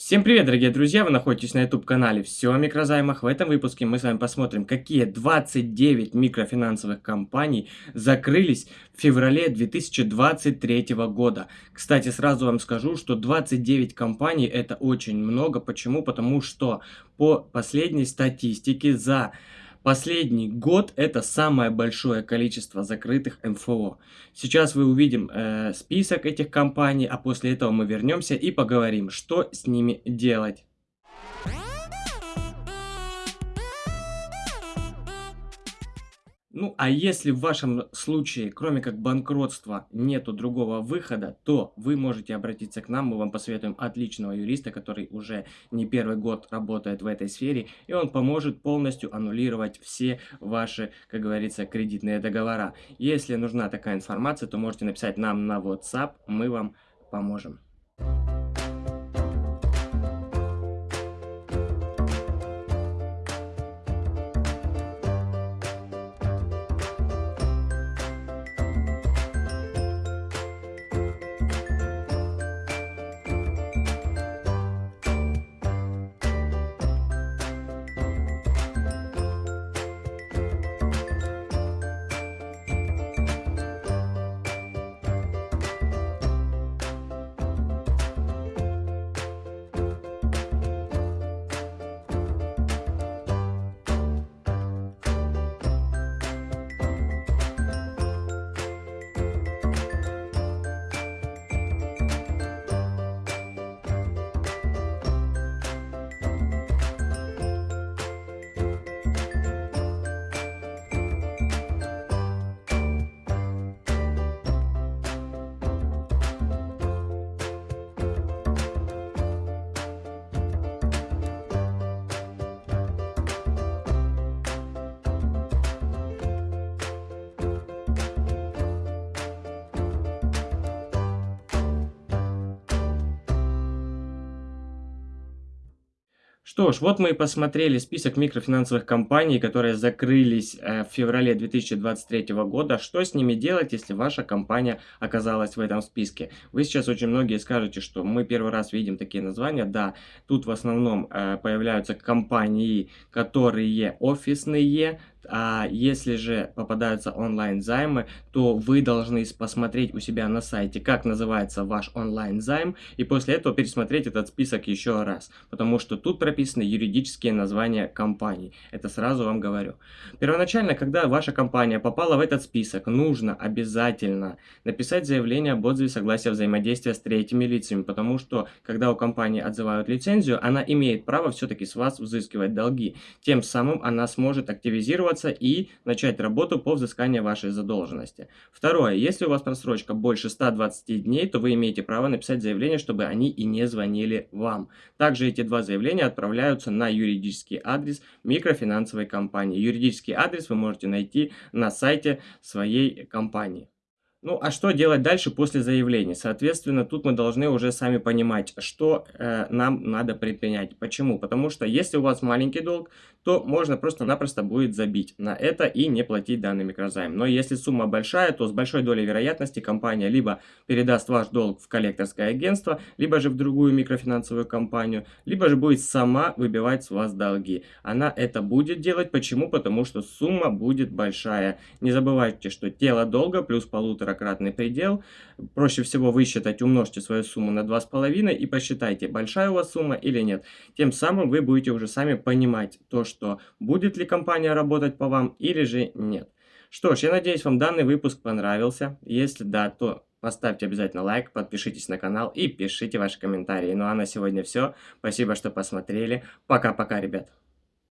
Всем привет, дорогие друзья! Вы находитесь на YouTube-канале «Все о микрозаймах». В этом выпуске мы с вами посмотрим, какие 29 микрофинансовых компаний закрылись в феврале 2023 года. Кстати, сразу вам скажу, что 29 компаний это очень много. Почему? Потому что по последней статистике за Последний год это самое большое количество закрытых МФО. Сейчас вы увидим э, список этих компаний, а после этого мы вернемся и поговорим, что с ними делать. Ну, а если в вашем случае, кроме как банкротства, нету другого выхода, то вы можете обратиться к нам, мы вам посоветуем отличного юриста, который уже не первый год работает в этой сфере, и он поможет полностью аннулировать все ваши, как говорится, кредитные договора. Если нужна такая информация, то можете написать нам на WhatsApp, мы вам поможем. Что ж, вот мы и посмотрели список микрофинансовых компаний, которые закрылись э, в феврале 2023 года. Что с ними делать, если ваша компания оказалась в этом списке? Вы сейчас очень многие скажете, что мы первый раз видим такие названия. Да, тут в основном э, появляются компании, которые офисные, а если же попадаются онлайн-займы, то вы должны посмотреть у себя на сайте, как называется ваш онлайн-займ, и после этого пересмотреть этот список еще раз, потому что тут прописаны юридические названия компаний. Это сразу вам говорю. Первоначально, когда ваша компания попала в этот список, нужно обязательно написать заявление об отзыве согласия взаимодействия с третьими лицами, потому что, когда у компании отзывают лицензию, она имеет право все-таки с вас взыскивать долги. Тем самым она сможет активизироваться зарегистрироваться и начать работу по взысканию вашей задолженности. Второе. Если у вас просрочка больше 120 дней, то вы имеете право написать заявление, чтобы они и не звонили вам. Также эти два заявления отправляются на юридический адрес микрофинансовой компании. Юридический адрес вы можете найти на сайте своей компании. Ну, а что делать дальше после заявления? Соответственно, тут мы должны уже сами понимать, что э, нам надо предпринять. Почему? Потому что если у вас маленький долг, то можно просто-напросто будет забить на это и не платить данный микрозайм. Но если сумма большая, то с большой долей вероятности компания либо передаст ваш долг в коллекторское агентство, либо же в другую микрофинансовую компанию, либо же будет сама выбивать с вас долги. Она это будет делать. Почему? Потому что сумма будет большая. Не забывайте, что тело долга плюс полуторакратный предел. Проще всего высчитать, умножьте свою сумму на 2,5 и посчитайте, большая у вас сумма или нет. Тем самым вы будете уже сами понимать то, что будет ли компания работать по вам или же нет. Что ж, я надеюсь, вам данный выпуск понравился. Если да, то поставьте обязательно лайк, подпишитесь на канал и пишите ваши комментарии. Ну а на сегодня все. Спасибо, что посмотрели. Пока-пока, ребят.